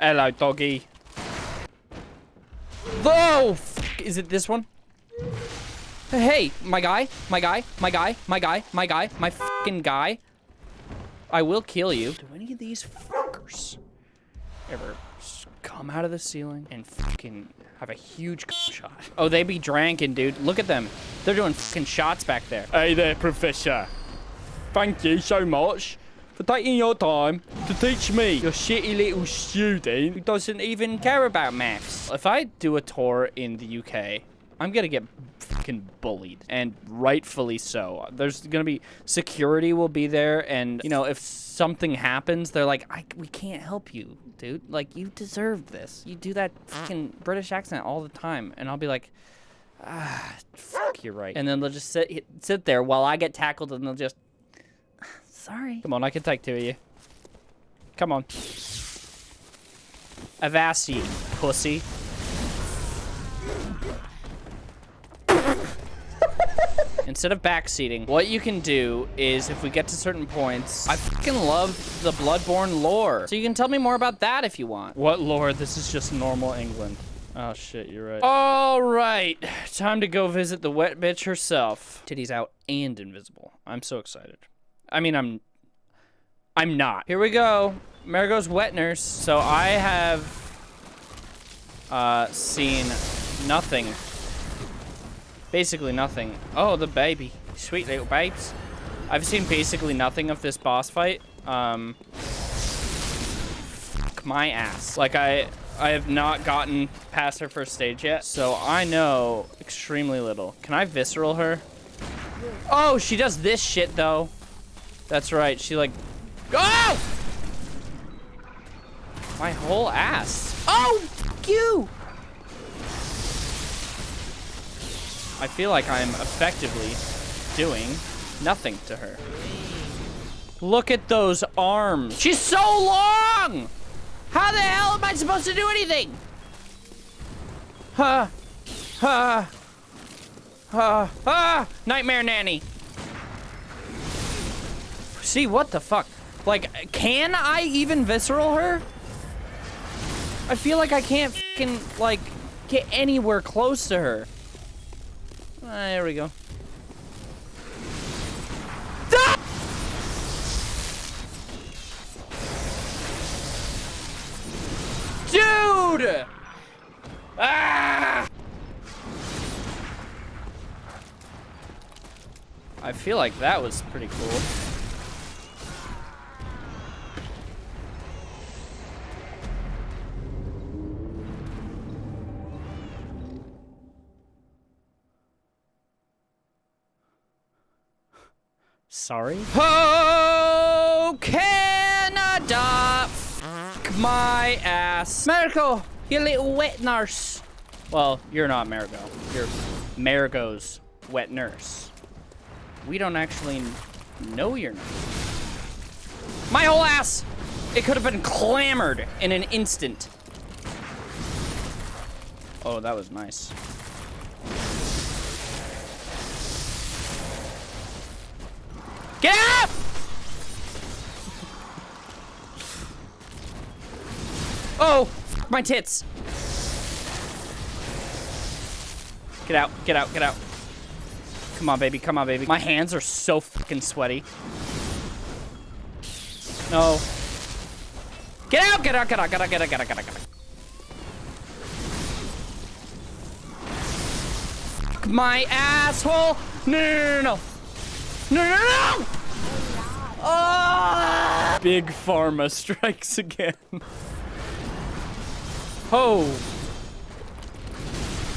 Hello, doggy. Oh, is it this one? Hey, my guy, my guy, my guy, my guy, my guy, my fucking guy. I will kill you. Do any of these fuckers ever come out of the ceiling and fucking have a huge shot? Oh, they be drinking, dude. Look at them. They're doing fucking shots back there. Hey there, Professor. Thank you so much for taking your time to teach me, your shitty little student. Who doesn't even care about maths. If I do a tour in the UK, I'm gonna get fucking bullied. And rightfully so. There's gonna be security will be there and you know if something happens they're like I, we can't help you dude. Like you deserve this. You do that fucking british accent all the time and i'll be like ah fuck you're right. And then they'll just sit sit there while i get tackled and they'll just sorry come on i can take two of you come on avast pussy Instead of backseating, what you can do is if we get to certain points, I fucking love the Bloodborne lore. So you can tell me more about that if you want. What lore? This is just normal England. Oh shit, you're right. All right, time to go visit the wet bitch herself. Titties out and invisible. I'm so excited. I mean, I'm, I'm not. Here we go. Marigo's wet nurse. So I have uh, seen nothing Basically nothing. Oh, the baby. Sweet little babes. I've seen basically nothing of this boss fight. Um, my ass. Like, I, I have not gotten past her first stage yet, so I know extremely little. Can I visceral her? Oh, she does this shit, though. That's right. She, like... Oh! My whole ass. Oh, you! I feel like I'm effectively doing nothing to her. Look at those arms. She's so long! How the hell am I supposed to do anything? Ha! Ha! Ha! Ha! Nightmare Nanny. See, what the fuck? Like, can I even visceral her? I feel like I can't fucking, like, get anywhere close to her. Ah, there we go. Dude! Ah! I feel like that was pretty cool. Sorry? Oh, Canada! Fuck my ass. Marigo, you little wet nurse. Well, you're not Marigo. You're Marigo's wet nurse. We don't actually know your name. My whole ass! It could have been clamored in an instant. Oh, that was nice. Get up! Oh, my tits. Get out, get out, get out. Come on, baby, come on, baby. My hands are so fucking sweaty. No. Get out, get out, get out, get out, get out, get out, get out, get out. My asshole. No, no, no, no. No, no, no! Oh! Big Pharma strikes again. Oh.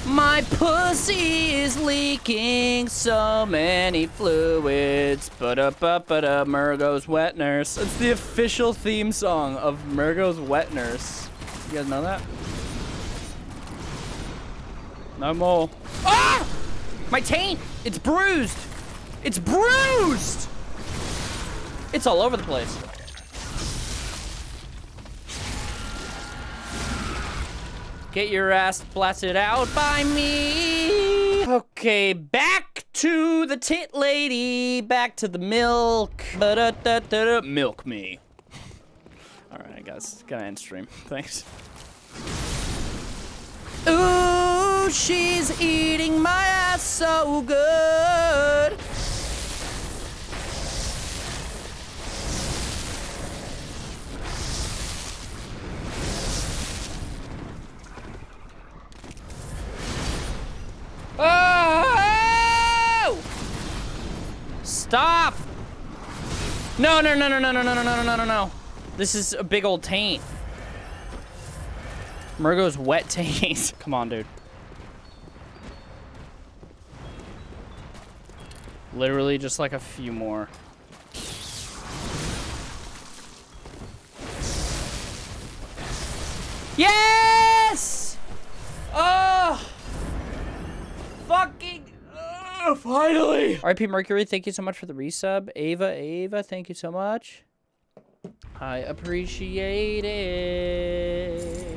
My pussy is leaking so many fluids. But up, but up, Mergo's Wet Nurse. It's the official theme song of Mergo's Wet Nurse. You guys know that? No more. Ah! My taint! It's bruised! It's bruised! It's all over the place. Get your ass blasted out by me. Okay, back to the tit lady. Back to the milk. -da -da -da milk me. Alright, guys. Gotta end stream. Thanks. Ooh, she's eating my ass so good. Oh! Stop! No, no, no, no, no, no, no, no, no, no, no, no. This is a big old taint. Mergo's wet taint. Come on, dude. Literally just like a few more. Yes! Oh! Fucking oh, finally! RIP Mercury, thank you so much for the resub. Ava, Ava, thank you so much. I appreciate it.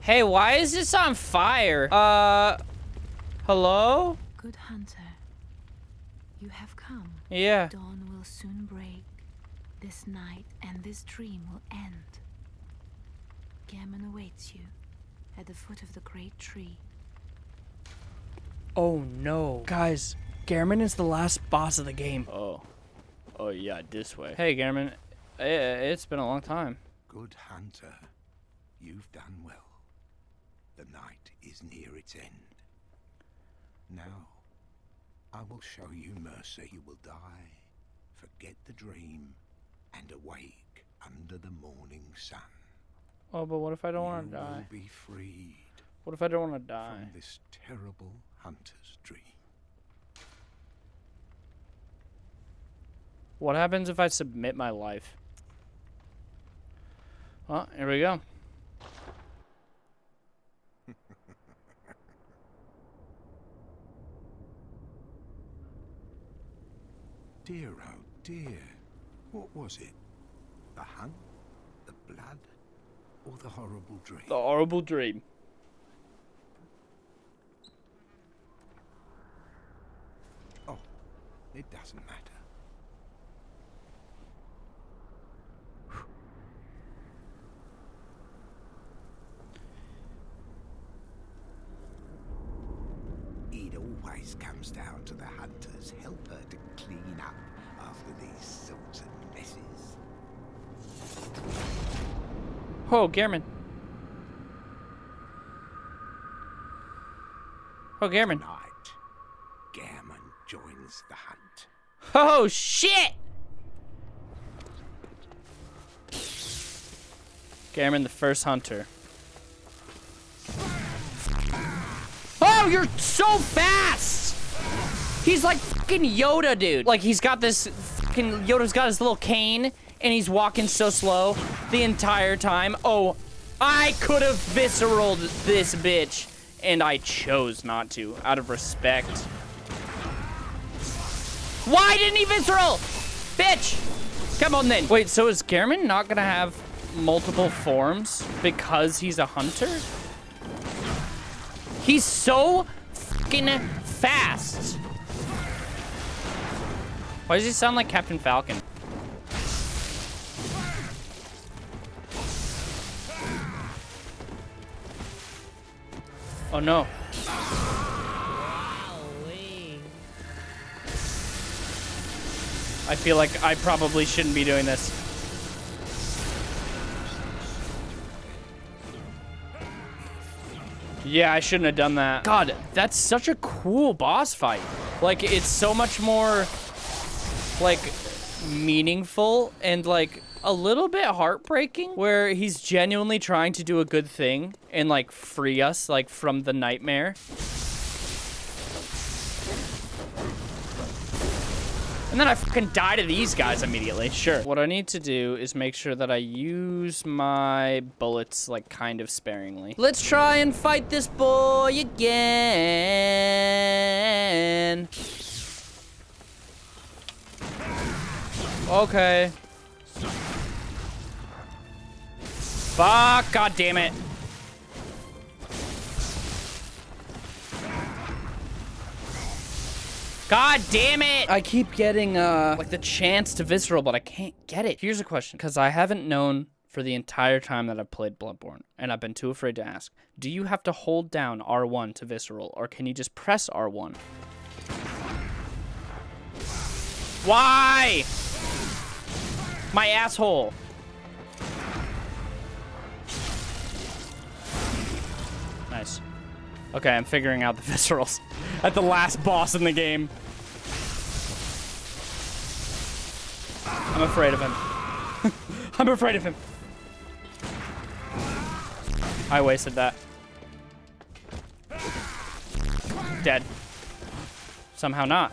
Hey, why is this on fire? Uh, hello? Good hunter, you have come. Yeah. Dawn will soon break. This night and this dream will end. Gehrman awaits you at the foot of the great tree. Oh no. Guys, Gehrman is the last boss of the game. Oh. Oh yeah, this way. Hey Gehrman, uh, it's been a long time. Good hunter, you've done well. The night is near its end. Now, I will show you mercy. You will die, forget the dream, and awake under the morning sun. Oh, but what if I don't want to die? will be freed What if I don't want to die? from this terrible hunter's dream. What happens if I submit my life? Well, here we go. Dear, oh dear. What was it? The hunt? The blood? Or the horrible dream? The horrible dream. Oh, it doesn't matter. It always comes down to the hunter's helper to clean up after these sorts of messes. Oh, Gehrman. Oh, Gehrman. Night, Gehrman joins the hunt. Oh, shit! Gehrman, the first hunter. You're so fast! He's like fucking Yoda, dude. Like, he's got this fucking... Yoda's got his little cane, and he's walking so slow the entire time. Oh, I could have visceraled this bitch, and I chose not to, out of respect. Why didn't he visceral? Bitch! Come on then. Wait, so is Gehrman not gonna have multiple forms because he's a hunter? He's so fucking fast. Why does he sound like Captain Falcon? Oh no. I feel like I probably shouldn't be doing this. Yeah, I shouldn't have done that. God, that's such a cool boss fight. Like, it's so much more, like, meaningful and, like, a little bit heartbreaking where he's genuinely trying to do a good thing and, like, free us, like, from the nightmare. And then I fucking die to these guys immediately. Sure. What I need to do is make sure that I use my bullets, like, kind of sparingly. Let's try and fight this boy again. Okay. Fuck, god damn it. God damn it! I keep getting, uh, like the chance to visceral, but I can't get it. Here's a question, because I haven't known for the entire time that I've played Bloodborne, and I've been too afraid to ask. Do you have to hold down R1 to visceral, or can you just press R1? Why? My asshole. Nice. Okay, I'm figuring out the viscerals at the last boss in the game. I'm afraid of him. I'm afraid of him. I wasted that. Dead. Somehow not.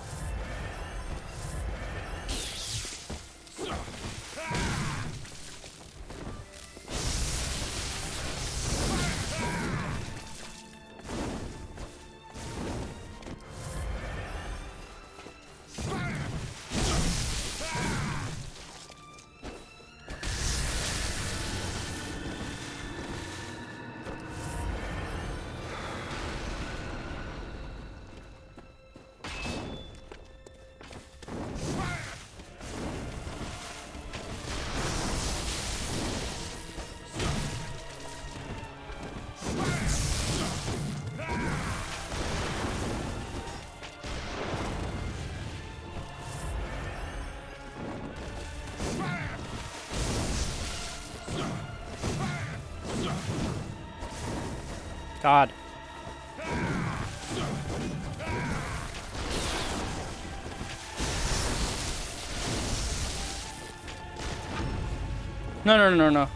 God. No, no, no, no.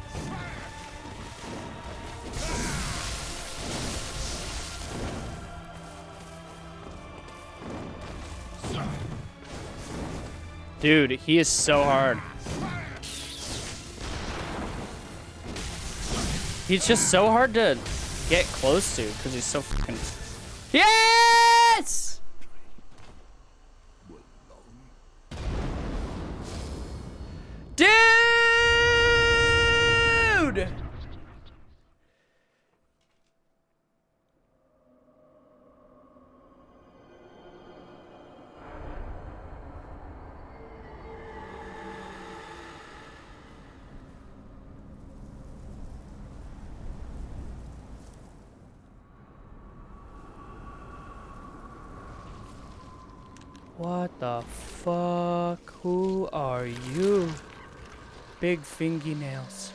Dude, he is so hard. He's just so hard to get close to because he's so fucking. Yes! Dude! What the fuck? Who are you? Big fingernails.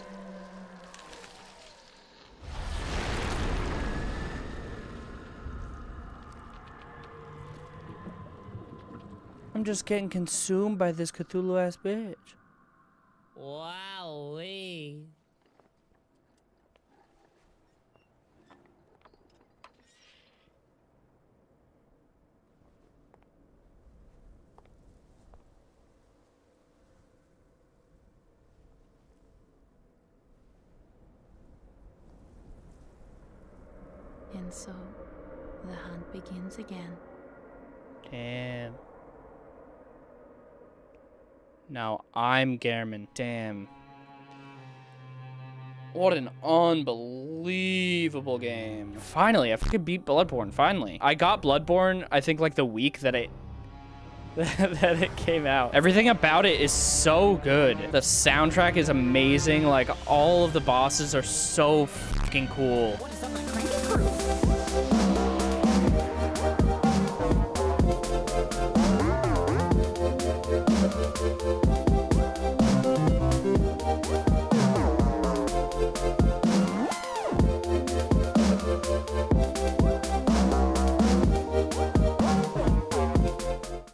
I'm just getting consumed by this Cthulhu ass bitch. Wowee. And so, the hunt begins again. Damn. Now I'm Gehrman. Damn. What an unbelievable game. Finally, I fucking beat Bloodborne, finally. I got Bloodborne, I think like the week that it that it came out. Everything about it is so good. The soundtrack is amazing. Like all of the bosses are so fucking cool.